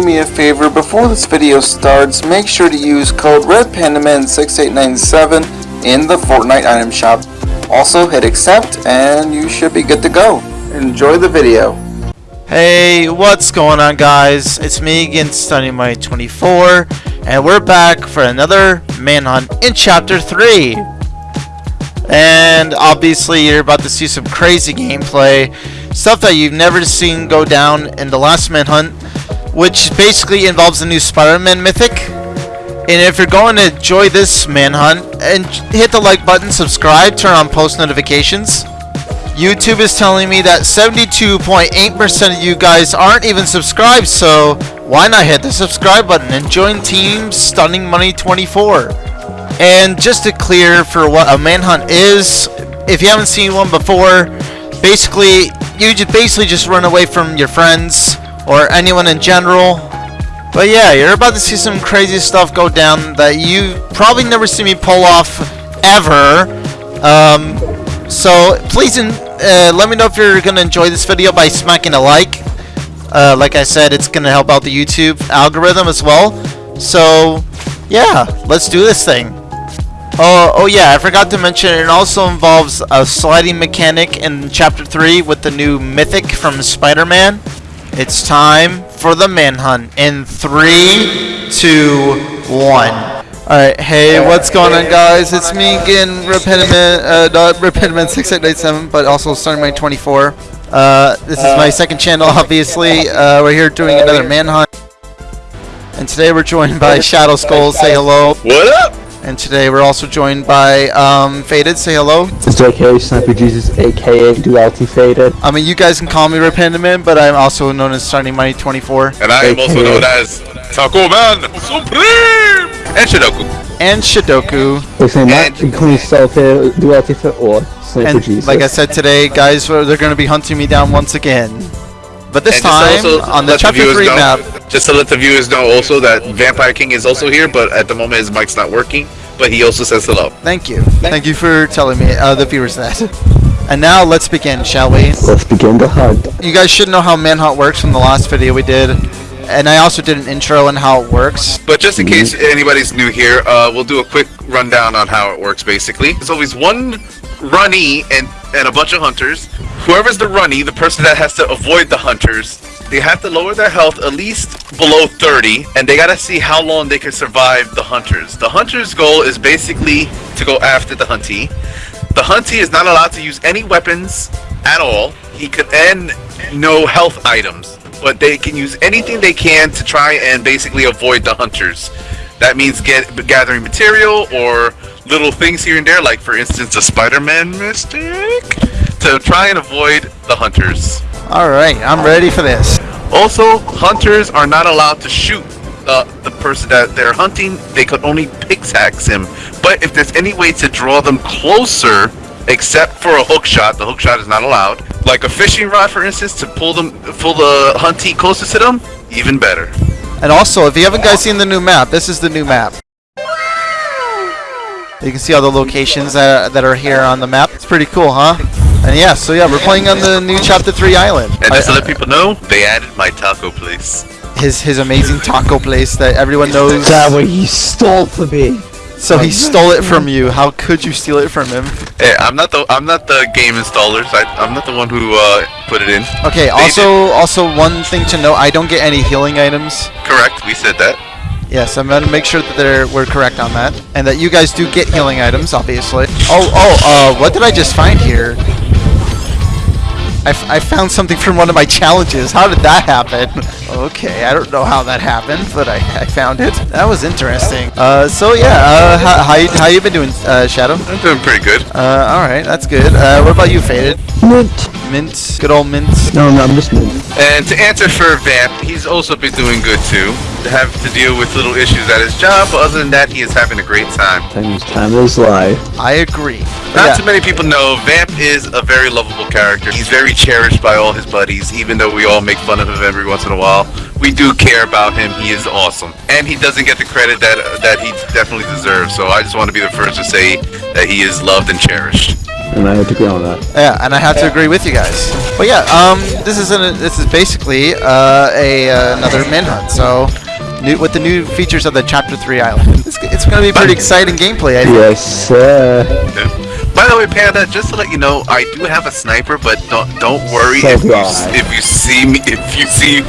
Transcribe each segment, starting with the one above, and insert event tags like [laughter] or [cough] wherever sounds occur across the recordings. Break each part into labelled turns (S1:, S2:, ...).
S1: do me a favor, before this video starts, make sure to use code RedPandaman6897 in the Fortnite item shop. Also hit accept and you should be good to go. Enjoy the video.
S2: Hey, what's going on guys? It's me again, Stunning My 24, and we're back for another manhunt in Chapter 3. And obviously you're about to see some crazy gameplay, stuff that you've never seen go down in the last manhunt, which basically involves the new Spider-Man mythic. And if you're going to enjoy this manhunt, and hit the like button, subscribe, turn on post notifications. YouTube is telling me that 72.8% of you guys aren't even subscribed, so why not hit the subscribe button and join Team Stunning Money 24? And just to clear for what a manhunt is, if you haven't seen one before, basically you just basically just run away from your friends or anyone in general. But yeah, you're about to see some crazy stuff go down that you probably never see me pull off ever. Um, so please uh, let me know if you're gonna enjoy this video by smacking a like. Uh, like I said, it's gonna help out the YouTube algorithm as well. So yeah, let's do this thing. Oh, oh yeah, I forgot to mention it also involves a sliding mechanic in Chapter 3 with the new Mythic from Spider-Man. It's time for the manhunt in three, two, one. Alright, hey, what's going on guys? It's me again, RedPandaman, uh, RedPandaman 6897, but also Stunning My 24. Uh, this is my second channel, obviously. Uh, we're here doing another manhunt. And today we're joined by Shadow Skull. Say hello.
S3: What up?
S2: And today we're also joined by um, Faded. Say hello.
S4: It's JK Sniper Jesus, aka Duality Faded.
S2: I mean, you guys can call me RedPandaman, but I'm also known as Sunny Money 24.
S3: And I am also known as Taco Man Supreme and Shidoku.
S2: And Shidoku.
S4: They say not including self Duality Fit or Sniper
S2: And
S4: Jesus.
S2: like I said today, guys, they're going to be hunting me down once again. But this
S3: And
S2: time, on the
S3: let
S2: Chapter
S3: viewers
S2: 3
S3: know-
S2: map,
S3: Just to let the viewers know also that Vampire King is also here, but at the moment his mic's not working. But he also says hello.
S2: thank you. Thank you for telling me, uh, the viewers [laughs] that. And now let's begin, shall we?
S4: Let's begin the hunt.
S2: You guys should know how Manhunt works from the last video we did. And I also did an intro on how it works.
S3: But just in case anybody's new here, uh, we'll do a quick rundown on how it works basically. There's always one runny and, and a bunch of hunters. Whoever's the runny, the person that has to avoid the hunters, they have to lower their health at least below 30, and they gotta see how long they can survive the hunters. The hunter's goal is basically to go after the huntee. The huntee is not allowed to use any weapons at all. He could and no health items, but they can use anything they can to try and basically avoid the hunters. That means get gathering material or little things here and there, like for instance a Spider-Man mythic, to try and avoid the hunters.
S2: Alright, I'm ready for this.
S3: Also, hunters are not allowed to shoot uh, the person that they're hunting. They could only pickaxe him. But if there's any way to draw them closer, except for a hook shot, the hook shot is not allowed. Like a fishing rod, for instance, to pull them, pull the huntee closer to them, even better.
S2: And also, if you haven't guys seen the new map, this is the new map. You can see all the locations that, that are here on the map. It's pretty cool, huh? And yeah, so yeah, we're playing on the new Chapter 3 island.
S3: And just to let people know, they added my taco place.
S2: his his amazing taco place that everyone knows.
S4: That what he stole from me.
S2: So he stole it from you. How could you steal it from him?
S3: Hey, I'm not the I'm not the game installers. I, I'm not the one who uh, put it in.
S2: Okay, also also one thing to note, I don't get any healing items.
S3: Correct. We said that.
S2: Yes, I'm gonna make sure that they're we're correct on that, and that you guys do get healing items, obviously. Oh, oh, uh, what did I just find here? I, f- I found something from one of my challenges. How did that happen? [laughs] Okay, I don't know how that happened, but I, I found it. That was interesting. Uh, so yeah, uh, how, how, you, how you been doing, uh, Shadow?
S3: I'm doing pretty good.
S2: Uh, alright, that's good. Uh, what about you, Faded?
S4: Mint.
S2: Mint, good old mint.
S4: No, no, I'm just mint.
S3: And to answer for Vamp, he's also been doing good too. To have to deal with little issues at his job, but other than that, he is having a great time.
S4: Time is time is lie.
S2: I agree.
S3: Not
S2: Yeah.
S3: too many people know, Vamp is a very lovable character. He's very cherished by all his buddies, even though we all make fun of him every once in a while. We do care about him. He is awesome, and he doesn't get the credit that that he definitely deserves. So I just want to be the first to say that he is loved and cherished.
S4: and I have to agree on that.
S2: Yeah, and I have to agree with you guys. But yeah, um, this is an, this is basically uh, a uh, another manhunt. So, new, with the new features of the Chapter Three Island, [laughs] it's, it's going to be pretty exciting gameplay. I think.
S4: Yes, sir.
S3: By the way, Panda, just to let you know, I do have a sniper, but don't don't worry
S4: So
S3: if
S4: do
S3: you if you see me if you see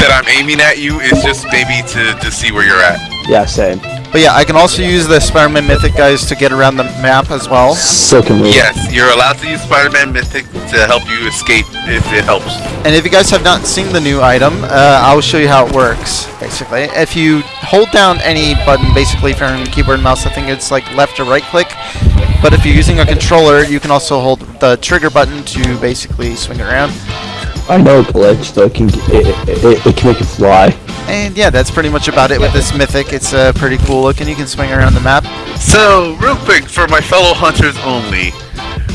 S3: that I'm aiming at you, it's just maybe to to see where you're at.
S4: Yeah, same.
S2: But yeah, I can also use the Spider-Man Mythic guys to get around the map as well.
S4: So can we.
S3: Yes, you're allowed to use Spider-Man Mythic to help you escape if it helps.
S2: And if you guys have not seen the new item, uh, I'll show you how it works. Basically, if you hold down any button, basically if you're on keyboard and mouse, I think it's like left or right click. But if you're using a controller, you can also hold the trigger button to basically swing it around.
S4: I know a glitch, though. It can, it, it, it, it can make it fly.
S2: And yeah, that's pretty much about it with this mythic. It's uh, pretty cool looking. You can swing around the map.
S3: So, real quick, for my fellow hunters only,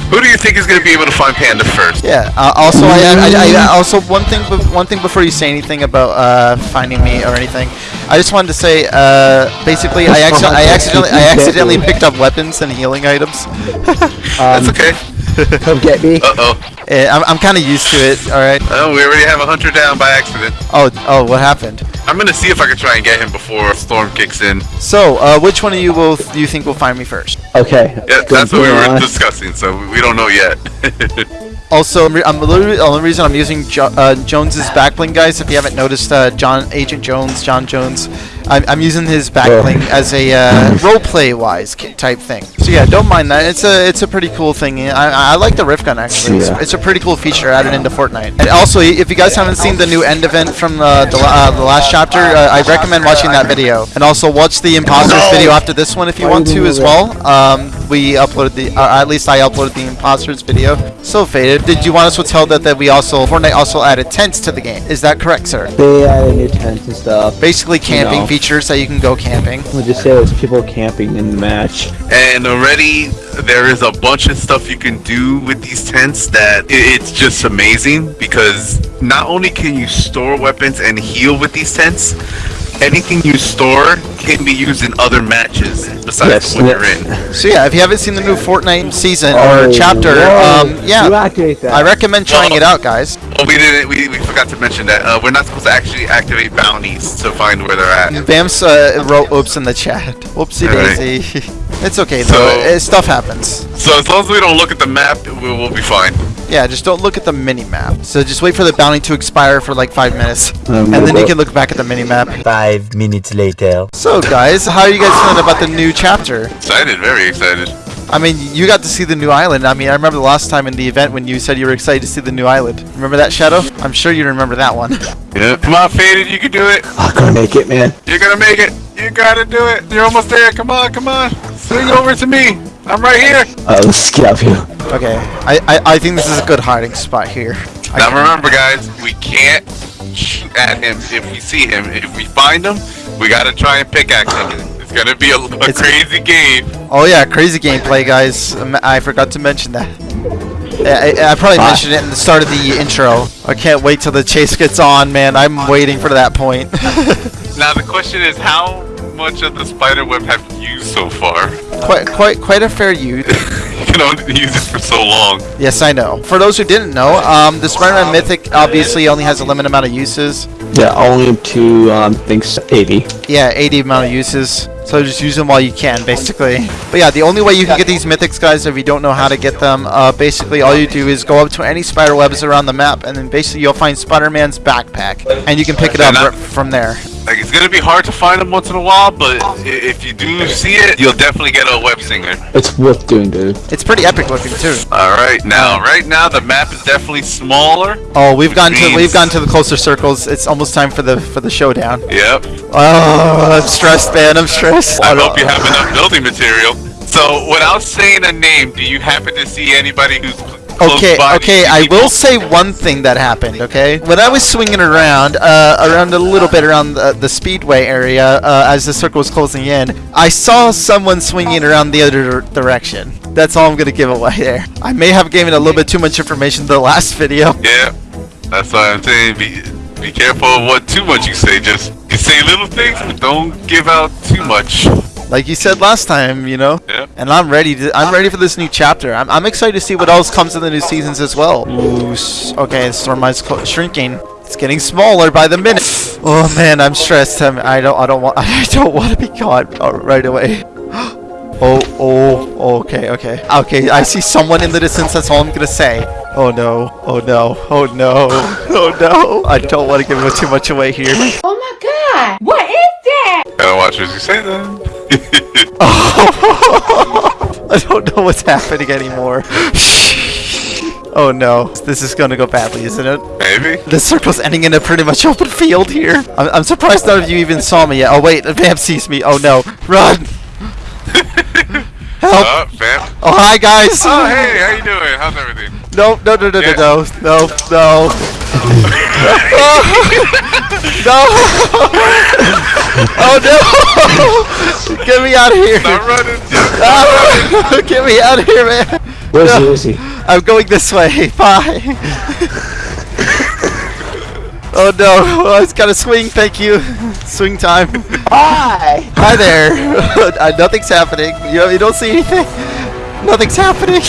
S3: who do you think is going to be able to find Panda first?
S2: Yeah. Uh, also, I, I, I, I also one thing, one thing before you say anything about uh, finding me or anything, I just wanted to say, uh, basically, I, acci- I accidentally, I accidentally [laughs] picked up weapons and healing items. [laughs]
S3: That's
S4: Um,
S3: okay.
S4: come get me. [laughs]
S3: Uh oh.
S2: Eh, I'm, I'm kind of used to it. All right.
S3: Oh, we already have a hunter down by accident.
S2: Oh, oh, what happened?
S3: I'm gonna see if I can try and get him before Storm kicks in.
S2: So, uh, which one of you will do you think will find me first?
S4: Okay.
S3: Yeah, that's what we were
S4: on.
S3: discussing, so we don't know yet. [laughs]
S2: Also, I'm, I'm the only reason I'm using jo- uh, Jones's backbling, guys. If you haven't noticed, uh, John Agent Jones, John Jones, I'm, I'm using his backbling as a uh, roleplay wise type thing. So yeah, don't mind that. It's a it's a pretty cool thing. I, I like the rift gun actually. It's,
S4: Yeah.
S2: it's a pretty cool feature added into Fortnite. And also, if you guys haven't seen the new end event from uh, the, uh, the last chapter, uh, I recommend watching that video. And also watch the imposters video after this one if you want to as well. Um, we uploaded the, uh, at least I uploaded the imposters video. So faded. Did you want us to tell that that we also Fortnite also added tents to the game? Is that correct, sir?
S4: They added new tents and stuff.
S2: Basically, camping
S4: No.
S2: features that you can go camping.
S4: We'll just say there's people camping in the match.
S3: and already there is a bunch of stuff you can do with these tents that it's just amazing because not only can you store weapons and heal with these tents, anything you store can be used in other matches besides
S4: Yes,
S3: the one
S4: yeah.
S3: you're in.
S2: So yeah, if you haven't seen the new Fortnite season
S4: Oh,
S2: or chapter,
S4: whoa.
S2: um, yeah. I recommend trying it out, guys.
S3: Oh, we didn't. We, we forgot to mention that uh, we're not supposed to actually activate bounties to find where they're at.
S2: Bam's uh, wrote oops in the chat. [laughs] Whoopsie
S3: Alright.
S2: daisy. [laughs] it's okay
S3: So-
S2: though. Uh, stuff happens.
S3: So as long as we don't look at the map, we'll, we'll be fine.
S2: Yeah, just don't look at the mini map. So just wait for the bounty to expire for like five minutes,
S4: Um,
S2: and then you can look back at the mini map.
S5: Five minutes later.
S2: So guys, how are you guys feeling about the new chapter?
S3: Excited, very excited.
S2: I mean, you got to see the new island. I mean, I remember the last time in the event when you said you were excited to see the new island. Remember that, Shadow? I'm sure you remember that one. [laughs]
S3: Yeah. Come on, faded. You can do it.
S4: I'm gonna make it, man.
S3: You're gonna make it. You gotta do it. You're almost there. Come on, come on. Swing over to me. I'm right here.
S4: Uh, let's get up here.
S2: Okay, I, I, I think this is a good hiding spot here. I
S3: Now
S2: can-
S3: remember, guys, we can't shoot at him if we see him. If we find him, we gotta try and pickaxe him. It's gonna be a, a
S2: It's-
S3: crazy game.
S2: Oh yeah, crazy gameplay, guys. Um, I forgot to mention that. I, I- I probably
S4: Ah.
S2: mentioned it in the start of the intro. I can't wait till the chase gets on, man. I'm waiting for that point. [laughs]
S3: Now the question is, how much of the spider web have you used so far?
S2: quite, quite, quite a fair use. [laughs]
S3: you can only use it for so long.
S2: Yes, I know. For those who didn't know, um, the Spider-Man Mythic obviously only has a limited amount of uses.
S4: Yeah, only up to um, thinks 80.
S2: Yeah, 80 amount of uses. So just use them while you can, basically. But yeah, the only way you can get these mythics, guys, if you don't know how to get them, uh, basically all you do is go up to any spider webs around the map, and then basically you'll find Spider-Man's backpack, and you can pick it up
S3: And I-
S2: r- from there.
S3: Like it's gonna be hard to find them once in a while, but if you do see it, you'll definitely get a web slinger.
S4: It's worth doing, dude.
S2: It's pretty epic looking too.
S3: All right, now, right now the map is definitely smaller.
S2: Oh, we've gone to we've gone to the closer circles. It's almost time for the for the showdown.
S3: Yep.
S2: Oh, I'm stressed, man. I'm stressed.
S3: I hope you have enough building material. So, without saying a name, do you happen to see anybody who's cl- close
S2: Okay, okay, I will say one thing that happened, okay? When I was swinging around, uh, around a little bit around the, the speedway area, uh, as the circle was closing in, I saw someone swinging around the other direction. That's all I'm gonna give away there. I may have given a little bit too much information the last video.
S3: Yeah, that's why I'm saying be be careful of what too much you say. Just you say little things, but don't give out too much.
S2: like you said last time, you know.
S3: Yeah.
S2: And I'm ready to. I'm ready for this new chapter. I'm, I'm excited to see what else comes in the new seasons as well. Ooh, okay, Stormlight's clo- shrinking. It's getting smaller by the minute. Oh man, I'm stressed. I'm, I don't. I don't want. [laughs] I don't want to be caught uh, right away. [gasps] Oh, oh, okay, okay. Okay, I see someone in the distance, that's all I'm gonna say. Oh no, oh no, oh no, [laughs] oh no. I don't want to give too much away here.
S6: Oh my god! What is that?
S3: Gotta watch what you say then. [laughs]
S2: I don't know what's happening anymore. [laughs] oh no, this is gonna go badly, isn't it?
S3: Maybe.
S2: The circle's ending in a pretty much open field here. I'm, I'm surprised none of you even saw me yet. Oh wait, the vamp sees me. Oh no, run! [laughs] Help!
S3: Oh, fam.
S2: Oh hi guys!
S3: Oh, hey, how you doing? How's everything?
S2: No, no, no, no,
S3: Yeah.
S2: no, no, no, no. [laughs] oh no! [laughs] Get me out of here!
S3: Stop running, Jeff.
S2: Ah, [laughs] Get me out of here, man!
S4: Where's
S2: No.
S4: Lucy?
S2: I'm going this way. Bye. oh no! Oh, it's got to swing. Thank you. Swing time.
S4: Hi!
S2: Hi there. uh, nothing's happening. You, you don't see anything. Nothing's happening.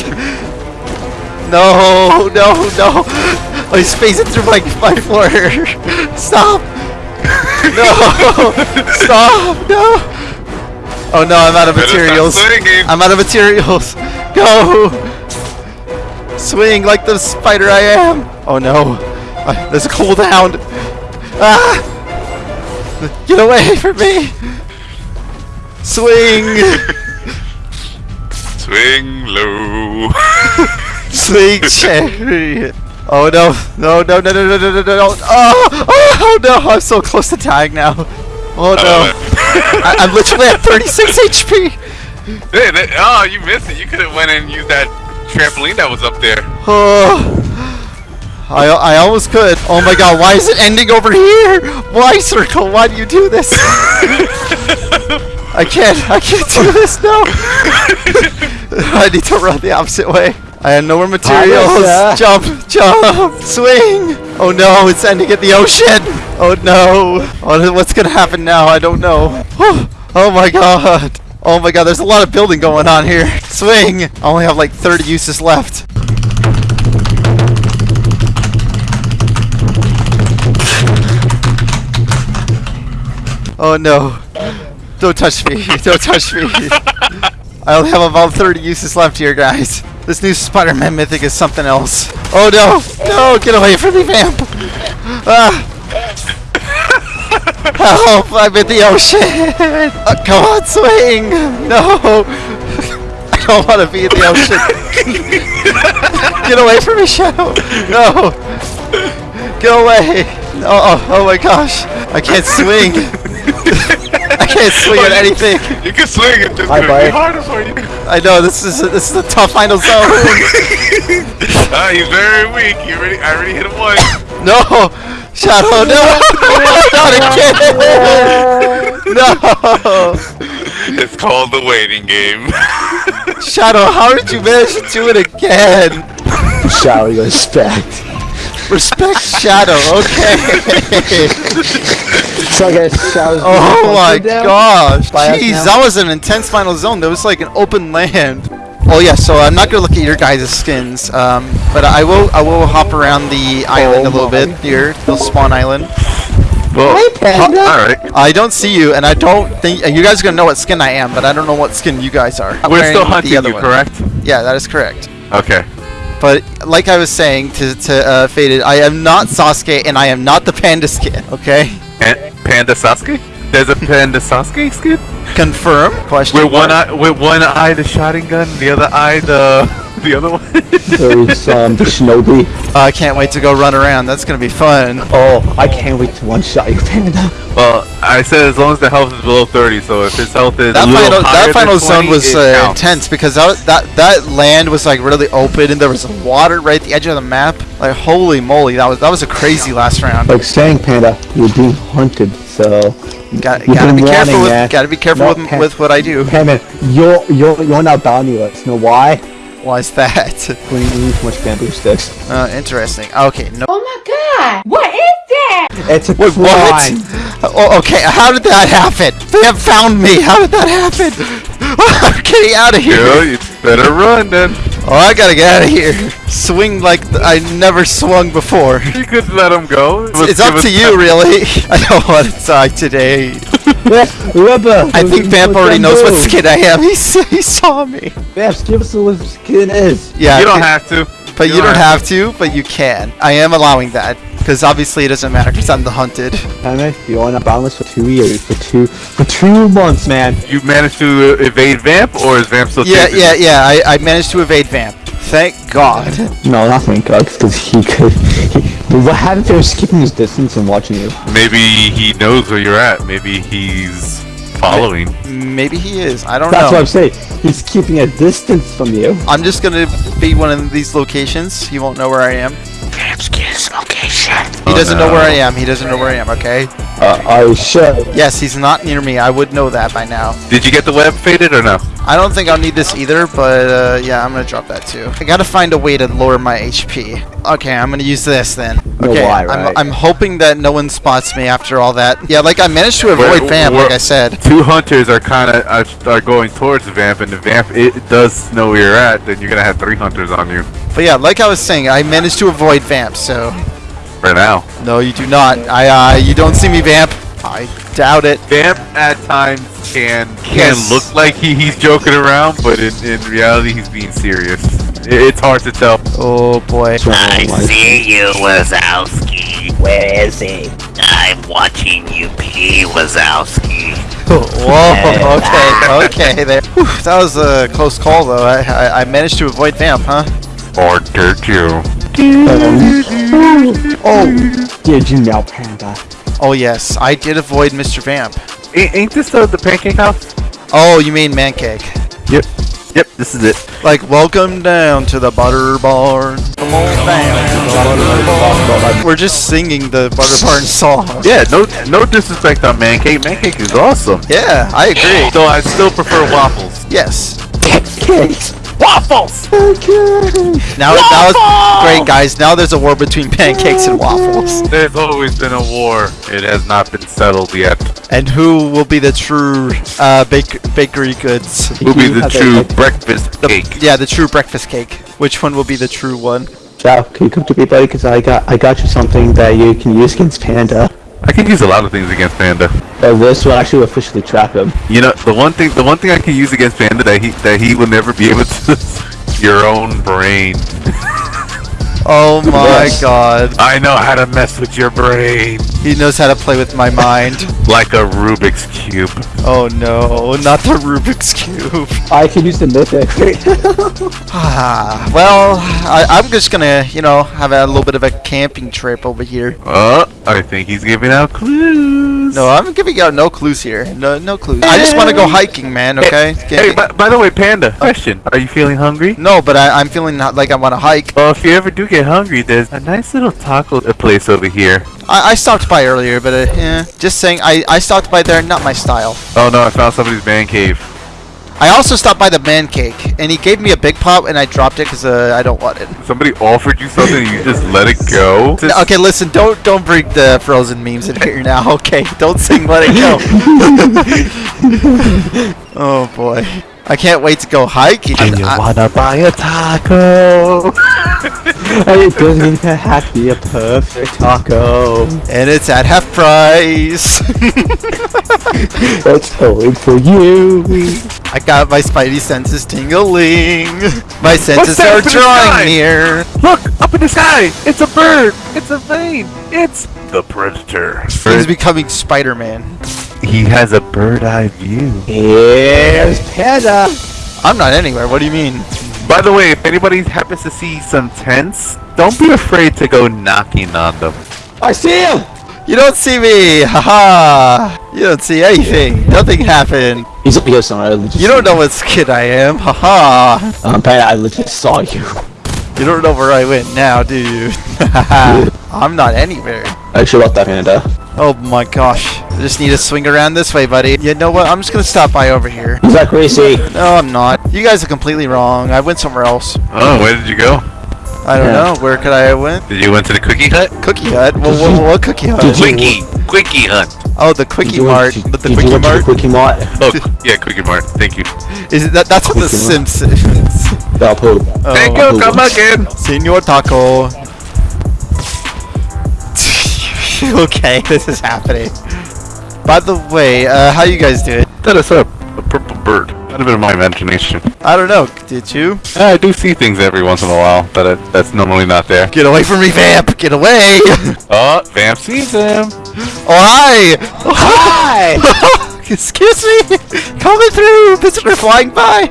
S2: No, no, no. Oh, he's phasing through my my floor. [laughs] Stop. [laughs] No. Stop. No. Oh no, I'm out of materials. I'm out of materials. Go. Swing like the spider I am. Oh no. Uh, there's a cooldown. Ah. Get away from me. Swing. [laughs]
S3: Swing low.
S2: Swing chariot. Oh no, no, no, no, no, no, no, no, no, no. Oh, oh no, I'm so close to dying now. Oh no. Oh. I, I'm literally at 36 HP.
S3: Hey, that- oh, you missed it. You could have went and used that trampoline that was up there.
S2: Oh. I, I almost could. Oh my god, why is it ending over here? Why, Circle? Why do you do this? [laughs] I can't, I can't do this, no. [laughs] I need to run the opposite way. I have no more materials. [laughs] Jump, jump, swing. Oh no, it's ending at the ocean. Oh no. Oh, what's gonna happen now? I don't know. [gasps] Oh my god. Oh my god, there's a lot of building going on here. [laughs] Swing. I only have like 30 uses left. Oh no. Don't touch me. [laughs] Don't touch me. I only have about 30 uses left here, guys. This new Spider-Man mythic is something else. Oh no! No! Get away from me, vamp! Ah! Help! I'm in the ocean! Uh, come on, swing! No! I don't want to be in the ocean. [laughs] Get away from me, Shadow! No! Get away! Oh, oh, oh my gosh! I can't swing! [laughs] I can't swing at anything!
S3: You can swing it, just
S4: Hi,
S3: gonna be harder for you.
S2: I know this is a, this is a tough final zone. [laughs]
S3: Ah, he's very weak. You already, I already hit him once. [laughs]
S2: no, Shadow, no, not again. No,
S3: It's called the waiting game.
S2: Shadow, how did you manage to do it again?
S4: Shower your respect.
S2: Respect Shadow, okay. [laughs]
S4: So I guess showers.
S2: Oh my gosh, jeez, that was an intense final zone. There was like an open land. Oh yeah, so I'm not gonna look at your guys' skins, um, but I will I will hop around the island a little
S4: my.
S2: bit here, the spawn island.
S3: well,
S4: Hey, Panda.
S3: all right.
S2: I don't see you, and I don't think you guys are gonna know what skin I am, but I don't know what skin you guys are. I'm
S3: We're
S2: wearing
S3: still
S2: the
S3: hunting
S2: other
S3: you,
S2: one.
S3: correct?
S2: Yeah, that is correct.
S3: Okay.
S2: But like I was saying to to uh, Faded, I am not Sasuke, and I am not the panda skin. Okay,
S3: And Panda Sasuke? There's a Panda Sasuke skin?
S2: confirm? Question.
S3: With one eye, with one eye the Sharingan, the other eye the the other one.
S4: There's um, the Shinobi.
S2: Uh, I can't wait to go run around. That's gonna be fun.
S4: Oh, I can't wait to one shot you, Panda.
S3: well, I said as long as the health is below 30, so if his health is
S2: That
S3: a little
S2: final
S3: higher
S2: that final
S3: than
S2: zone was uh, intense because that, that that land was like really open and there was water right at the edge of the map. Like holy moly, that was that was a crazy last round.
S4: Like saying, Panda, you're being hunted, so.
S2: Got,
S4: You've
S2: gotta be careful with gotta be careful
S4: No,
S2: with,
S4: Pan-
S2: with what I do.
S4: Panda, you're, you're, you're now bounty-less. Know why?
S2: Why is that? [laughs]
S4: When you eat too much bamboo sticks.
S2: Uh, interesting. Okay, no.
S6: Oh my god! What is that?
S4: It's a
S2: Wait,
S4: crime.
S2: what? [laughs] Oh, okay, how did that happen? They have found me. How did that happen? [laughs] I'm getting out of here.
S3: Yo, you better run then.
S2: Oh, I gotta get out of here. Swing like th- I never swung before.
S3: You could let him go.
S2: It's up to you, really. I don't want to die today.
S4: Yeah, Rubber.
S2: I think Vamp already knows what skin I am. [laughs] He, he saw me.
S4: Vamp, give us what skin is.
S2: Yeah,
S3: You don't
S2: c-
S3: have to.
S2: but you don't have to, but you can. I am allowing that because obviously it doesn't matter because I'm the hunted.
S4: Damn you're on a boundless for two years, for two, for two months, man.
S3: You managed to evade Vamp, or is Vamp still
S2: Yeah,
S3: chasing
S2: yeah,
S3: you?
S2: yeah. I, I managed to evade Vamp. Thank God.
S4: No, not thank God, because he could. He, what happened if he was keeping his distance and watching you?
S3: Maybe he knows where you're at. Maybe he's following.
S2: Maybe he is. I don't
S4: That's
S2: know.
S4: That's what I'm saying. He's keeping a distance from you.
S2: I'm just gonna be one of these locations. He won't know where I am. He
S3: Oh,
S2: doesn't know where I am. He doesn't know where I am. Okay.
S4: Uh, I should.
S2: Yes, he's not near me. I would know that by now.
S3: Did you get the web faded or no?
S2: I don't think I'll need this either, but uh, yeah, I'm gonna drop that too. I gotta find a way to lower my HP. Okay, I'm gonna use this then.
S4: know
S2: Okay,
S4: why,
S2: I'm. I'm hoping that no one spots me after all that. Yeah, like I managed to avoid
S3: Where-
S2: Vamp,
S3: where-
S2: like I said.
S3: Two hunters are kind of are, are going towards the Vamp, and the Vamp it does know where you're at. Then you're gonna have three hunters on you
S2: But yeah, like I was saying, I managed to avoid Vamp, so
S3: right now.
S2: no, you do not. I uh, you don't see me Vamp. I doubt it.
S3: Vamp at times can can
S2: Yes.
S3: look like he, he's joking around, but in, in reality he's being serious. It, it's hard to tell.
S2: Oh boy.
S7: I see you, Wazowski. Where is he? I'm watching you pee, Wazowski. [laughs]
S2: Whoa. [laughs] Okay. Okay. There. Whew, that was a close call, though. I, I I managed to avoid Vamp, huh?
S3: Or did you?
S4: Oh. oh, did you now, Panda?
S2: Oh yes, I did avoid Mr. Vamp.
S3: Ain't, ain't this the, the pancake house?
S2: Oh, you mean man cake?
S3: Yep. Yep. This is it.
S2: Like, welcome down to the butter barn. Come on down to the butter barn. We're just singing the butter barn song.
S3: Yeah. No no disrespect on man cake. Man cake is awesome.
S2: Yeah, I agree.
S3: So I still prefer waffles.
S2: Yes.
S4: Cakes.
S3: Waffles.
S2: Now, now it's great, guys. Now there's a war between pancakes and waffles.
S3: There's always been a war. It has not been settled yet.
S2: And who will be the true uh, bake- bakery goods?
S3: Who will be the true
S4: a-
S3: breakfast
S2: The-
S3: cake.
S2: Yeah, the true breakfast cake. Which one will be the true one?
S4: Chow, can you come to me, buddy? Because I got, I got you something that you can use against Panda.
S3: I can use a lot of things against Panda.
S4: But this will actually officially trap him.
S3: You know, the one thing, the one thing I can use against Panda that he that he will never be able to. [laughs] your own brain. [laughs]
S2: Oh my
S4: Yes.
S2: god.
S3: I know how to mess with your brain
S2: He knows how to play with my mind.
S3: like a Rubik's cube.
S2: Oh no, not the Rubik's Cube.
S4: I can use the mythic. [laughs]
S2: Ah, well, I, I'm just gonna, you know, have a little bit of a camping trip over here.
S3: Oh, I think he's giving out clues.
S2: No, I'm giving out no clues here. No, no clues. I just want to go hiking, man. Okay.
S3: Hey, by, by the way, Panda. Question: Are you feeling hungry?
S2: no, but I, I'm feeling not like I want to hike.
S3: Well, if you ever do get hungry, there's a nice little taco place over here.
S2: I, I stopped by earlier, but uh, yeah, just saying, I, I stopped by there, not my style.
S3: Oh no, I found somebody's man cave.
S2: I also stopped by the man cake, and he gave me a big pop, and I dropped it because uh, I don't want it.
S3: Somebody offered you something and you just let it go.
S2: No, okay, listen, don't don't bring the frozen memes in here now. [laughs] Okay, don't sing "Let It Go." [laughs] oh boy, I can't wait to go hiking. I-
S3: wanna buy a taco?
S4: it doesn't even have to be a perfect taco.
S2: and it's at half price.
S4: That's [laughs] going for you.
S2: I got my spidey senses tingling. My senses are
S3: up in the
S2: drawing near.
S3: Look up in the sky! It's a bird! It's a plane! It's the predator.
S2: He's becoming Spider-Man.
S3: He has a bird eye view.
S4: Here's Panda.
S2: I'm not anywhere. What do you mean?
S3: By the way, if anybody happens to see some tents, don't be afraid to go knocking on them.
S4: I see him.
S2: You don't see me. Haha. You don't see anything. Nothing happened.
S4: He's up here somewhere. I legit
S2: You don't know what kid I am. Haha.
S4: Um, Panda, I legit saw you.
S2: You don't know where I went now, do you? [laughs] I'm not anywhere.
S4: I actually, about that Panda.
S2: Oh my gosh. I just need to swing around this way, buddy. You know what? I'm just gonna stop by over here.
S4: Is that crazy?
S2: No, I'm not. You guys are completely wrong. I went somewhere else.
S3: Oh, where did you go?
S2: I don't
S4: Yeah.
S2: know. Where could I have went?
S3: Did you went to the cookie hut?
S2: Cookie Hut? Well, what, what cookie hut?
S4: Did you-
S3: Quickie! Quickie hunt!
S2: Oh, the Quickie
S4: you
S2: Mart.
S4: went to-
S2: But the
S4: did
S2: Quickie
S4: went to the
S2: Mart.
S4: Quickie Mart?
S3: Oh, yeah, Quickie Mart. Thank you.
S2: Is it that? That's what the
S4: Quickie Mart.
S2: Simpsons.
S4: The poo.
S3: Thank
S2: Oh,
S3: you, come again.
S2: Senor Taco. [laughs] okay, [laughs] this is happening. By the way, uh, how you guys doing?
S3: That is a, a purple bird. Might have been my imagination.
S2: I don't know. Did you?
S3: I do see things every once in a while but I, that's normally not there.
S2: Get away from me, Vamp! Get away! [laughs]
S3: Oh, Vamp sees him.
S2: Oh hi! Oh, hi! [laughs] Excuse me! Coming through! Visitor flying by!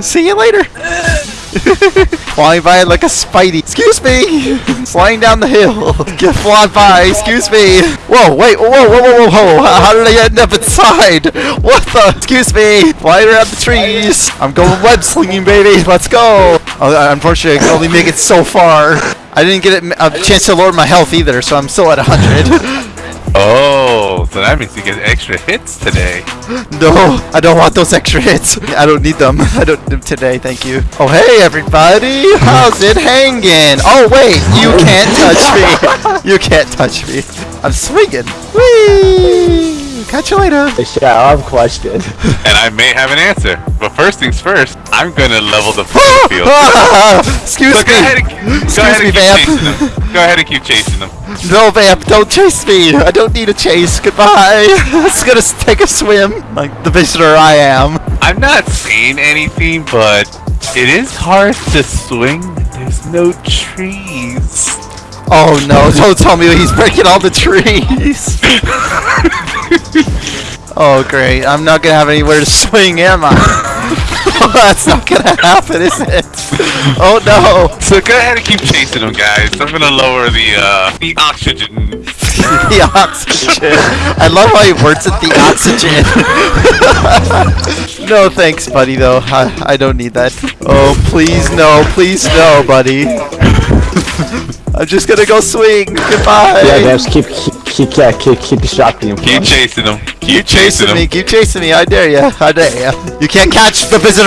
S2: See you later! [laughs] [laughs] flying by like a Spidey. Excuse me! [laughs] Flying down the hill. [laughs] Get flying by, excuse me! Whoa, wait, whoa, whoa, whoa, whoa, whoa! How did I end up inside? What the? Excuse me! Flying around the trees! I'm going web slinging, baby! Let's go! Oh, uh, unfortunately, I can only make it so far. I didn't get a chance to lower my health either, so I'm still at 100.
S3: Oh, so that means you get extra hits today. [gasps]
S2: No, I don't want those extra hits. I don't need them. [laughs] I don't need them today, thank you. Oh, hey, everybody. How's it hanging? Oh, wait, you can't touch me. [laughs] You can't touch me. I'm swinging. Whee! Catch you later.
S4: Yeah, I have a question.
S3: And I may have an answer. But first things first, I'm gonna level the playing field. [laughs]
S2: Ah, excuse
S3: So go ahead
S2: me.
S3: and, go
S2: Excuse
S3: ahead
S2: me,
S3: and keep
S2: Vamp.
S3: chasing them. Go ahead and keep chasing them.
S2: No, Vamp, don't chase me. I don't need a chase. Goodbye. [laughs] It's gonna take a swim like the visitor I am.
S3: I'm not seeing anything, but it is hard to swing there's no trees.
S2: Oh no, don't tell me he's breaking all the trees. [laughs] oh great, I'm not gonna have anywhere to swing, am I? [laughs] That's not gonna happen, is it? Oh no!
S3: So go ahead and keep chasing them, guys. I'm gonna lower the uh, the oxygen. [laughs]
S2: the oxygen. I love how he words it, the oxygen. [laughs] no thanks, buddy, though. I, I don't need that. Oh, please no, please no, buddy. [laughs] I'm just gonna go swing. Goodbye.
S4: Yeah, Vamps, keep keep keep yeah, keep keep distracting him.
S3: Keep chasing them. Keep,
S2: Keep
S3: chasing
S2: chasing me,
S3: them.
S2: keep chasing me, I dare ya, I dare ya. You can't catch the visitor!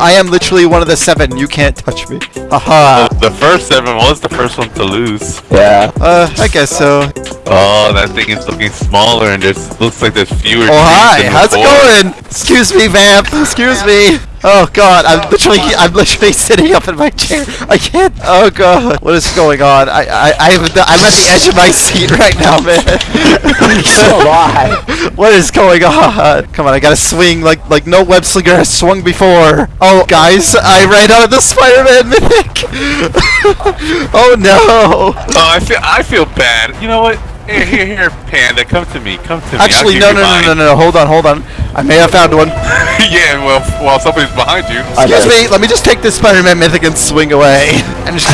S2: I am literally one of the seven, you can't touch me. Haha.
S3: The first seven was the first one to lose.
S4: Yeah.
S2: Uh, I guess so.
S3: Oh, that thing is looking smaller, and there's looks like there's fewer.
S2: Oh hi,
S3: trees than
S2: how's it going? Excuse me, vamp, excuse me. Oh god, I'm oh. literally, I'm literally sitting up in my chair. I can't, oh god. What is going on? I, I, I'm, at the, I'm at the edge of my seat right now, man. [laughs]
S4: So am
S2: What is going on? Come on, I gotta swing like like no web slinger has swung before. Oh, guys, I ran out of the Spider-Man mythic. [laughs] oh no!
S3: Oh, I feel I feel bad. You know what? Here, here, here, Panda, come to me. Come to me.
S2: Actually, no, no, no, no, no, no. Hold on, hold on. I may have found one. [laughs]
S3: yeah, well, while somebody's behind you.
S2: Excuse me. Let me just take this Spider-Man mythic and swing away. [laughs] And just,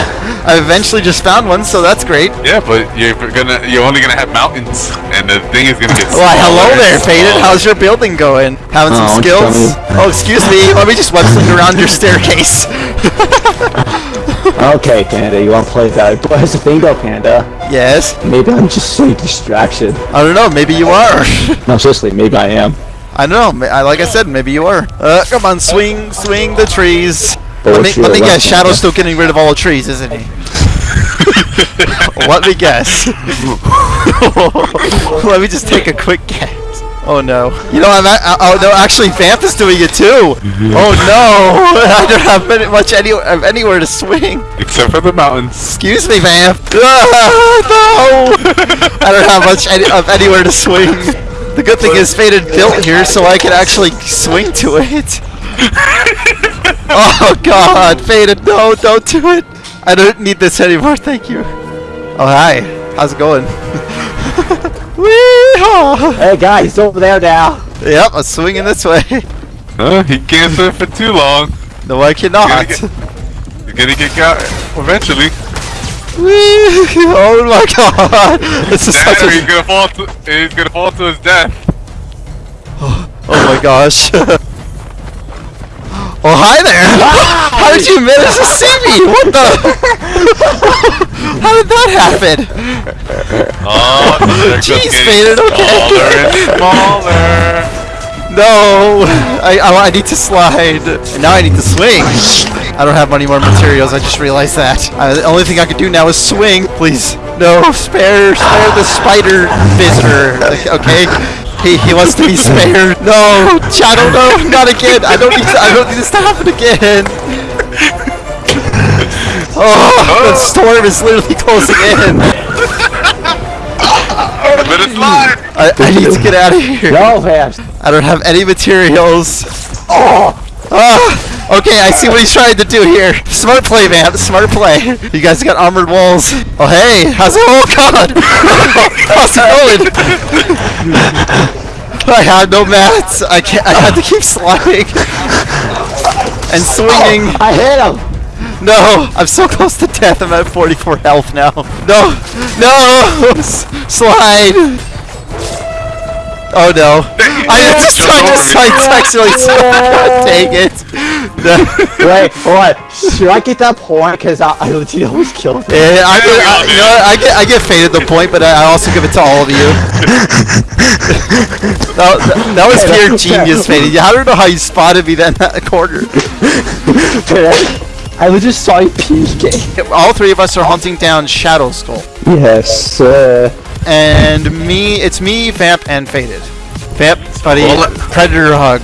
S2: I eventually just found one, so that's great.
S3: Yeah, but you're gonna you're only gonna have mountains, and the thing is gonna get.
S2: Why, hello there,
S3: and
S2: Faded. How's your building going? Having some
S4: Oh, why don't you tell
S2: skills? Oh, excuse me. Let me just web sling around your staircase. [laughs]
S4: Okay, Panda, you want to play that? But here's the thing though, Panda.
S2: yes.
S4: Maybe I'm just a distraction.
S2: I don't know. Maybe you are. [laughs]
S4: No, seriously, maybe I am.
S2: I don't know. like I said, maybe you are. Uh, come on, swing, swing the trees. Let me, let me guess. Shadow's still getting rid of all the trees, isn't he? [laughs] [laughs] let me guess. let me just take a quick guess. Oh no. You know, I'm. A- uh, oh no, actually, Vamp is doing it too. Oh no. [laughs] I don't have much any, anywhere to swing.
S3: Except for the mountains.
S2: Excuse me, Vamp. [laughs] Ah, no. I don't have much any, of anywhere to swing. The good thing is Faded built here, so I can actually swing to it. [laughs] oh God, Faded, no, don't do it. I don't need this anymore, thank you. Oh hi, how's it going? Wee-haw.
S4: Hey guys, he's over there now.
S2: Yep, I'm swinging this way.
S3: Huh? He can't swim for too long.
S2: No, I cannot.
S3: He's gonna get got eventually.
S2: Wee- oh my God, this is
S3: Dad,
S2: such a.
S3: he's gonna fall. To, he's gonna fall to his death.
S2: Oh my gosh. [laughs] Oh hi there! How did you manage to see me? What the? [laughs] How did that happen?
S3: Oh,
S2: Jeez, Faded, okay.
S3: smaller.
S2: No! I, I I need to slide. And now I need to swing. I don't have any more materials. I just realized that. Uh, the only thing I can do now is swing. Please, No, spare, spare the spider visitor. Okay, he, he wants to be [laughs] spared. No, Shadow, no, [laughs] not again. I don't need. To, I don't need this to happen again. [laughs] Oh, the storm is literally closing in.
S3: Let it slide!
S2: I, I need to get out of here.
S4: No, fast.
S2: I don't have any materials. Oh! Ah! Okay, I see what he's trying to do here. Smart play, man. Smart play. You guys got armored walls. Oh, hey. How's it? Oh, God. [laughs] How's it going? I have no mats. I can't. I had to keep sliding [laughs] and swinging.
S4: Oh, I hit him.
S2: No, I'm so close to death. I'm at 44 health now. No, no, [laughs] S- slide. Oh no! I just
S3: Jump
S2: tried to
S3: over me.
S2: side actually. God dang it! No. [laughs]
S4: Wait, what? Should I get that point? Cause I, I legit almost killed him.
S2: Yeah, I, get, I, you know, what, I get I get faded the point, but I I also give it to all of you. [laughs] that, that, that was pure genius, faded. I don't know how you spotted me then that corner. [laughs]
S4: I, I legit saw you peeking.
S2: All three of us are hunting down Shadow Skull.
S4: Yes, uh,
S2: And me, it's me, Vamp, and Faded. Vamp, buddy,
S3: Well,
S2: Predator hug.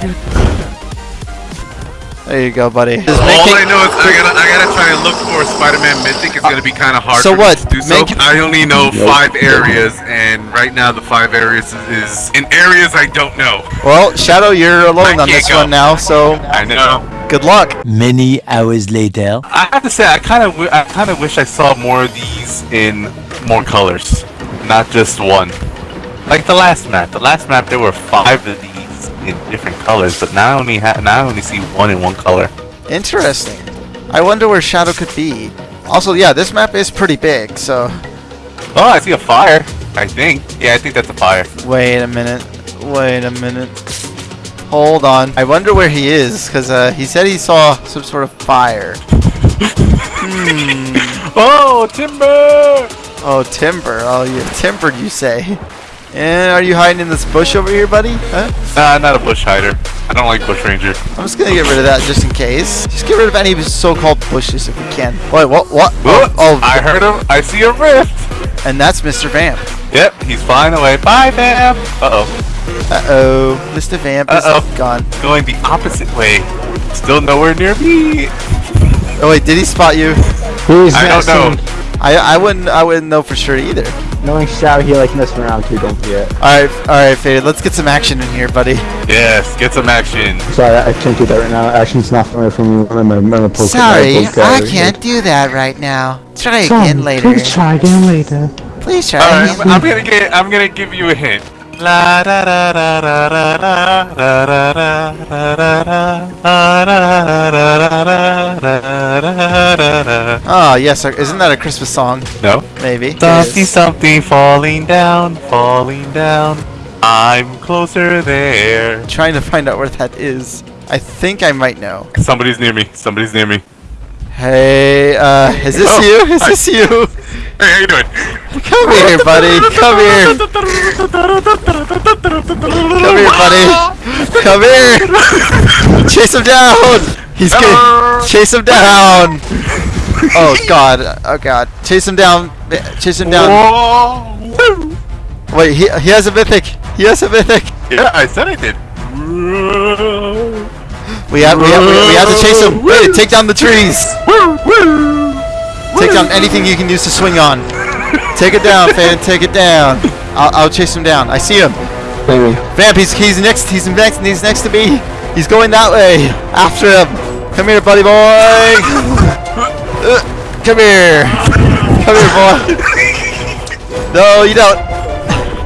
S2: There you go, buddy.
S3: All
S2: make
S3: I know is I gotta, I gotta try and look for Spider-Man Mythic. It's uh, gonna be kind of hard.
S2: So
S3: for me
S2: what?
S3: to do so. I only know five areas, and right now the five areas is, is in areas I don't know.
S2: Well, Shadow, you're alone
S3: I
S2: on this
S3: go.
S2: one now, so
S3: I know.
S2: good luck.
S5: Many hours later.
S8: I have to say, I kind of, I kind of wish I saw more of these in more colors, not just one. Like the last map. The last map, there were five of these in different colors, but now I only ha- now I only see one in one color.
S2: Interesting. I wonder where Shadow could be. Also, yeah, this map is pretty big, so...
S8: Oh, I see a fire. I think. Yeah, I think that's a fire.
S2: Wait a minute. Wait a minute. Hold on. I wonder where he is, because uh, he said he saw some sort of fire. [laughs]
S8: Oh, timber!
S2: Oh, timber. Oh, you timbered, you say. And are you hiding in this bush over here, buddy? Huh?
S8: Nah, not a bush hider. I don't like bush ranger.
S2: I'm just gonna get rid of that just in case. Just get rid of any so-called bushes if we can. Wait, what? What? Oh, oh,
S8: I heard him. I see a rift.
S2: and that's Mr. Vamp.
S8: Yep, he's flying away. Bye, Vamp. Uh oh.
S2: Uh-oh, Mr. Vamp is
S8: Uh-oh.
S2: gone.
S8: Going the opposite way. Still nowhere near me.
S2: Oh wait, did he spot you?
S4: Who's
S8: I don't know.
S4: Messing-
S2: I I wouldn't I wouldn't know for sure either.
S4: Knowing Shadow, he like messing around too. Don't forget.
S2: All right, all right, Faded. Let's get some action in here, buddy.
S8: Yes, get some action.
S4: Sorry, I can't do that right now. Action's not familiar for me. I'm a, I'm a poke.
S2: Sorry,
S4: I'm a poke
S2: I can't do that right now. Try
S4: Sorry,
S2: again later.
S4: Please try again later.
S2: Please try
S8: All right,
S2: again.
S8: I'm gonna get. I'm gonna give you a hint. La da da da da da da da da da da da da.
S2: Oh yes, isn't that a Christmas song?
S8: No.
S2: Maybe.
S8: Something, something falling down, falling down. I'm closer there.
S2: Trying to find out where that is. I think I might know.
S8: Somebody's near me. Somebody's near me.
S2: Hey, uh, is this
S8: Oh,
S2: you? Is
S8: hi.
S2: this you? [laughs]
S3: Hey, how you doing?
S2: Come here, buddy. Come here. Come here, buddy. Come here. Chase him down. He's good. Chase him down. Oh God. Oh God. Chase him down. Chase him down. Wait. He he has a mythic. He has a mythic.
S8: Yeah, I said I did.
S2: We have we have we, we have to chase him. Wait. Take down the trees. Take down anything you can use to swing on. Take it down, fan. Take it down. I'll, I'll chase him down. I see him.
S4: Maybe.
S2: Vamp, he's he's next. He's next. He's next to me. He's going that way. After him. Come here, buddy boy. Uh, Come here. Come here, boy. No, you don't.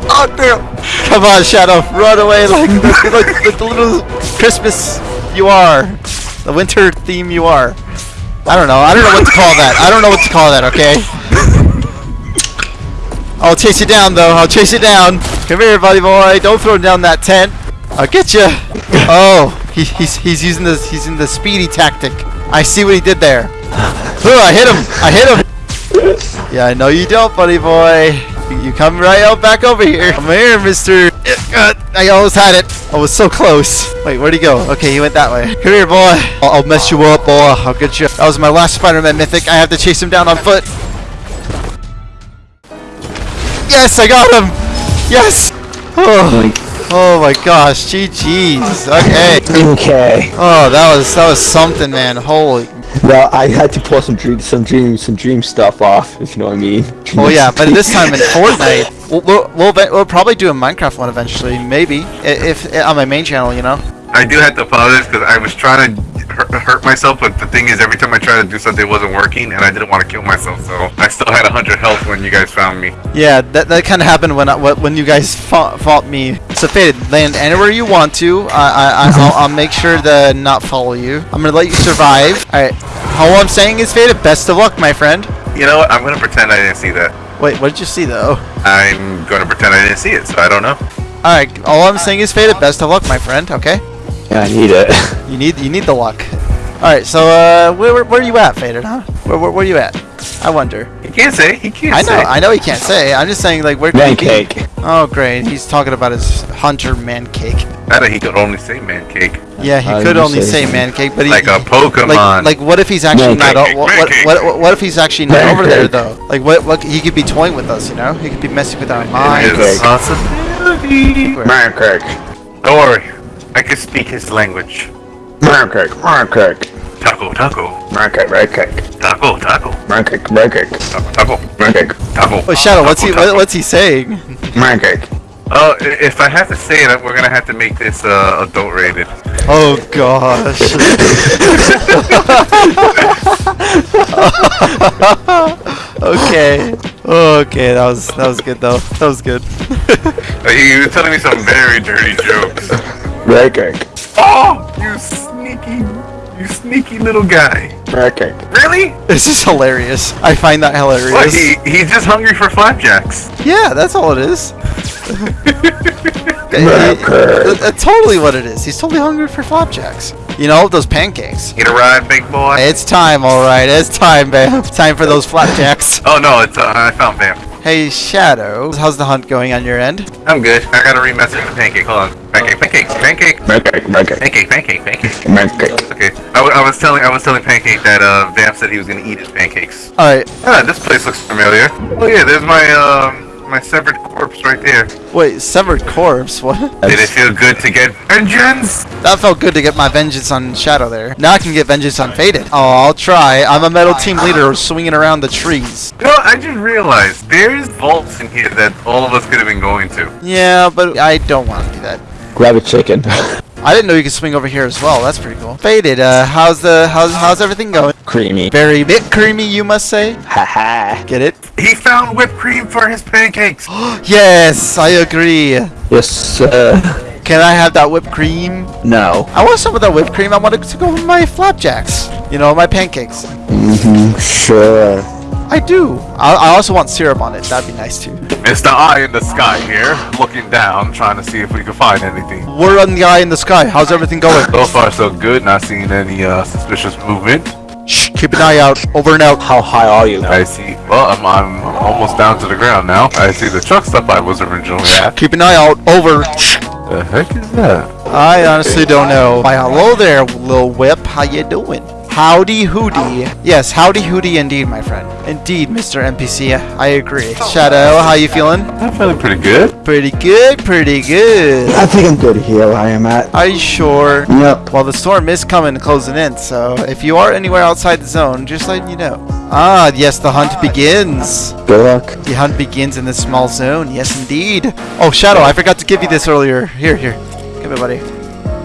S2: Oh, damn. Come on, Shadow. Run away like the, like, like the little Christmas you are. The winter theme you are. I don't know. I don't know what to call that. I don't know what to call that, okay? I'll chase you down, though. I'll chase you down. Come here, buddy boy. Don't throw down that tent. I'll get you. Oh, he, he's he's using the he's in the speedy tactic. I see what he did there. Oh, I hit him. I hit him. Yeah, I know you don't, buddy boy. You, you come right out back over here. Come here, Mister. Uh, I almost had it. I was so close. Wait, where'd he go? Okay, he went that way. Come here, boy. I'll, I'll mess you up, boy. I'll get you. That was my last Spider-Man mythic. I have to chase him down on foot. Yes, I got him. Yes. Oh, oh my gosh. GG's. Okay.
S4: Okay.
S2: Oh, that was that was something, man. Holy.
S4: Well, I had to pull some dream, some dream, some dream stuff off. If you know what I mean.
S2: Oh yeah, but this time in [laughs] Fortnite, we'll we'll, we'll, we'll probably do a Minecraft one eventually. Maybe I- if, on my main channel, you know.
S3: I do have to apologize because I was trying to hurt, myself, but the thing is, every time I tried to do something, it wasn't working, and I didn't want to kill myself, so I still had 100 health when you guys found me.
S2: Yeah, that, that kind of happened when I, when you guys fought, fought me. So faded, land anywhere you want to. I I I I'll, I'll make sure to not follow you. I'm gonna let you survive. All right. All I'm saying is faded. Best of luck, my friend.
S3: You know what? I'm gonna pretend I didn't see that.
S2: Wait, what did you see though?
S3: I'm gonna pretend I didn't see it, so I don't know.
S2: All right. All I'm saying is faded. Best of luck, my friend. Okay.
S4: Yeah, I need it. [laughs]
S2: You need you need the luck. All right. So uh, where where, where are you at, faded? Huh? Where, where where are you at? I wonder.
S3: He can't say. He can't
S2: I know.
S3: say.
S2: I know he can't say. I'm just saying like where could
S4: Man
S2: he be?
S4: cake.
S2: Oh great. He's talking about his hunter man cake.
S3: I know he could only say man cake.
S2: Yeah, he
S4: How
S2: could only
S4: say
S2: say man cake, but he
S3: Like a Pokemon.
S2: like, like what if he's actually
S4: Man
S2: not
S3: cake,
S2: o- what,
S3: man
S2: what, what, what if he's actually not
S4: Man
S2: over there though like what what he could be toying with us you know he could be messing with our
S3: It
S2: minds
S3: is a possibility.
S4: Man cake.
S3: Don't worry. I can speak his language.
S4: Man cake. Man cake.
S3: Taco, taco.
S4: Man cake. Man cake.
S3: Taco, taco.
S4: Man cake. Man cake.
S3: Taco, taco.
S4: Man cake.
S3: Taco.
S2: oh shadow what's he
S3: taco,
S2: what,
S3: taco.
S2: what's he saying
S4: Man cake.
S3: Oh, i- if I have to say it, we're gonna have to make this uh, adult rated.
S2: oh gosh [laughs] okay okay that was that was good though that was good
S3: Uh, You were telling me some very dirty jokes.
S4: Man cake.
S3: Oh, you sneaky, you sneaky little guy.
S4: Man cake.
S3: Really?
S2: this is hilarious I find that
S3: What?
S2: hilarious
S3: He he's just hungry for flapjacks.
S2: yeah that's all it is
S4: Man cake.
S2: That- That's totally what it is. He's totally hungry for flapjacks. You know, those pancakes.
S3: Get a ride, big boy.
S2: It's time, alright. It's time, babe. Time for those flapjacks. [laughs]
S3: Oh no, it's uh, I found Vamp.
S2: Hey, Shadow. How's the hunt going on your end?
S3: I'm good. I gotta remessage the pancake. Hold on. Pancake, pancake, pancake,
S4: Man cake. Man cake.
S3: pancake, pancake, pancake. Okay. I, w- I was telling I was telling Pancake that uh, Vamp said he was gonna eat his pancakes.
S2: Alright.
S3: Ah, this place looks familiar. Oh yeah, there's my um my severed corpse right there.
S2: Wait, severed corpse? [laughs] What?
S3: Did it feel good to get vengeance?
S2: That felt good to get my vengeance on Shadow there. Now I can get vengeance on Faded. Oh, I'll try. I'm a metal team leader swinging around the trees.
S3: You know, I just realized there's vaults in here that all of us could have been going to.
S2: Yeah, but I don't want to do that.
S4: Grab a chicken. [laughs]
S2: I didn't know you could swing over here as well. That's pretty cool. Faded, uh, how's the how's how's everything going?
S4: Creamy.
S2: Very bit creamy, you must say.
S4: Haha.
S2: Get it?
S3: He found whipped cream for his pancakes. [gasps]
S2: Yes, I agree.
S4: Yes, sir.
S2: Can I have that whipped cream?
S4: No.
S2: I want some of that whipped cream. I want it to go with my flapjacks. You know, my pancakes.
S4: Mm-hmm. Sure.
S2: I do. I, I also want syrup on it. That'd be nice too.
S8: It's the eye in the sky here, looking down, trying to see if we can find anything.
S2: We're on the eye in the sky. How's everything going?
S8: So far, so good. Not seeing any uh, suspicious movement.
S2: Shh, keep an eye out. Over and out.
S4: How high are you?
S8: I see. Well, I'm, I'm almost down to the ground now. I see the truck stop I was originally at.
S2: Keep an eye out. Over.
S8: The heck is that?
S2: I honestly don't know. Why, hello there, Lil Whip. How you doing? Howdy Hooty. Yes, howdy Hooty indeed, my friend. Indeed, Mr. NPC. I agree. Shadow, how you feeling?
S8: I'm feeling pretty good.
S2: Pretty good, pretty good.
S4: I think I'm good here. I am at.
S2: Are you sure?
S4: Yep.
S2: Well, the storm is coming, closing in, so if you are anywhere outside the zone, just letting you know. Ah, yes, the hunt begins.
S4: Good luck.
S2: The hunt begins in this small zone. Yes, indeed. Oh, Shadow, I forgot to give you this earlier. Here, here. Give it, buddy.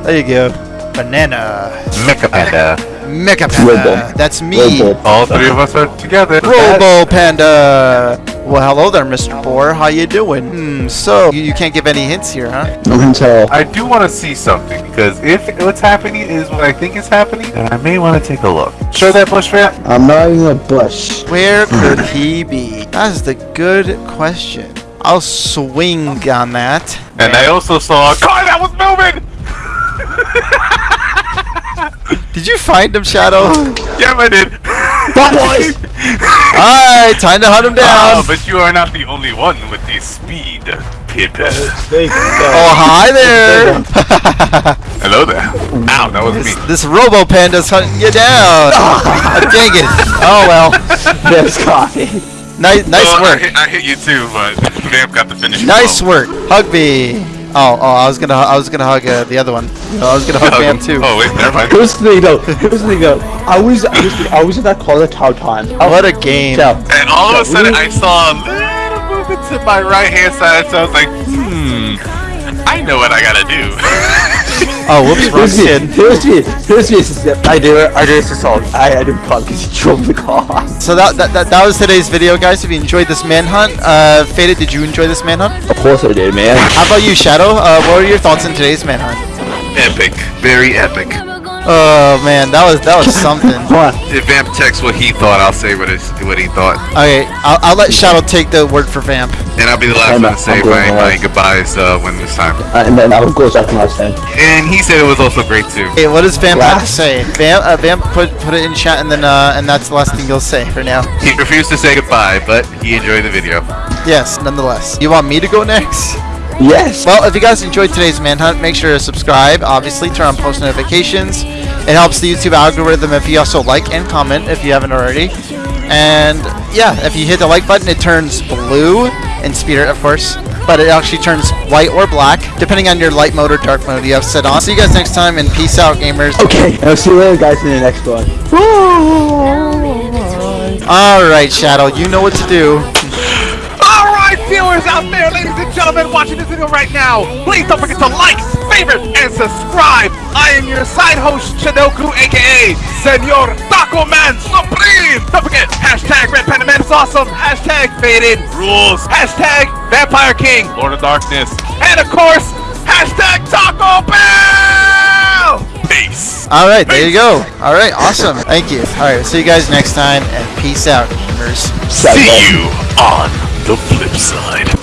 S2: There you go. Banana.
S8: Mecha Panda.
S2: Mecha Panda. That's me.
S4: Robo.
S8: All three of us are together.
S2: Robo Panda. Well, hello there, Mr. Boar. How you doing? Hmm, so, you, you can't give any hints here, huh?
S4: No hints at all.
S8: I do want to see something because if what's happening is what I think is happening, then I may want to take a look. Sure that bush rat?
S4: I'm not even a bush.
S2: Where could he be? That is the good question. I'll swing on that.
S8: And I also saw a car that was moving.
S2: Did you find him, Shadow? [laughs]
S8: Yeah, I did. [laughs]
S2: Alright, time to hunt him down.
S8: but you are not the only one with the speed, Pip.
S2: Oh, hi there. [laughs]
S8: Hello there. Ow, that was me.
S2: this Robo Panda's hunting you down. Ah, dang it. Oh, well.
S4: There's coffee.
S2: Nice, nice
S3: Well, I
S2: work.
S3: hit, I hit you too, but Vamp got the finish.
S2: Nice
S3: blow.
S2: work. Hug me. Oh, oh, I was gonna, I was gonna hug uh, the other one. I was gonna hug
S3: Hug
S2: Bam
S3: him.
S2: too.
S3: Oh wait, never mind.
S4: Here's the thing though. Here's the thing though. I was, I was, I was in that car the entire time. I
S2: What a game.
S4: Yeah.
S3: And all of a sudden, I saw a little movement to my right hand side, so I was like, hmm, I know what I gotta do.
S2: Oh, [laughs] whoops, wrong
S4: Here's me.
S2: kid.
S4: Here's me. Here's me. I do it. I do this assault. I, I do call because he drove the car.
S2: So that, that, that, that was today's video, guys. If you enjoyed this manhunt, uh, Faded, did you enjoy this manhunt?
S4: Of course I did, man.
S2: How about you, Shadow? Uh, what were your thoughts on today's manhunt?
S3: epic, very epic.
S2: Oh man, that was that was [laughs] something.
S4: Come on.
S3: If Vamp texts what he thought, I'll say what, his, what he thought.
S2: Okay, I'll, I'll let Shadow take the word for Vamp.
S3: And I'll be the last
S4: I'm
S3: one to say
S4: I'm
S3: my, my goodbyes uh, when it's time.
S4: Uh, and then I will go second last time.
S3: And he said it was also great too.
S2: Hey, what does Vamp have to say? Vamp, uh, Vamp, put put it in chat, and then uh, and that's the last thing you'll say for now.
S3: He refused to say goodbye, but he enjoyed the video.
S2: Yes, nonetheless. You want me to go next?
S4: Yes.
S2: Well, if you guys enjoyed today's manhunt, make sure to subscribe. Obviously, turn on post notifications. It helps the YouTube algorithm if you also like and comment if you haven't already. And yeah, if you hit the like button, it turns blue in spirit, of course. But it actually turns white or black, depending on your light mode or dark mode you have set on. See you guys next time, and peace out, gamers.
S4: Okay. I'll see you later, guys, in the next one.
S2: Alright, Shadow, you know what to do.
S3: Alright, viewers out there, ladies and gentlemen, watching this video right now, please don't forget to like, favorite, and subscribe. I am your side host, Shinoku, aka Senor Taco Man Supreme. Don't forget, hashtag RedPandaman is awesome, hashtag Faded Rules, hashtag Vampire King, Lord of Darkness, and of course, hashtag Taco Bell. Peace.
S2: Alright, there you go. Alright, awesome. Thank you. Alright, see you guys next time, and peace out, gamers.
S3: See you on the flip side.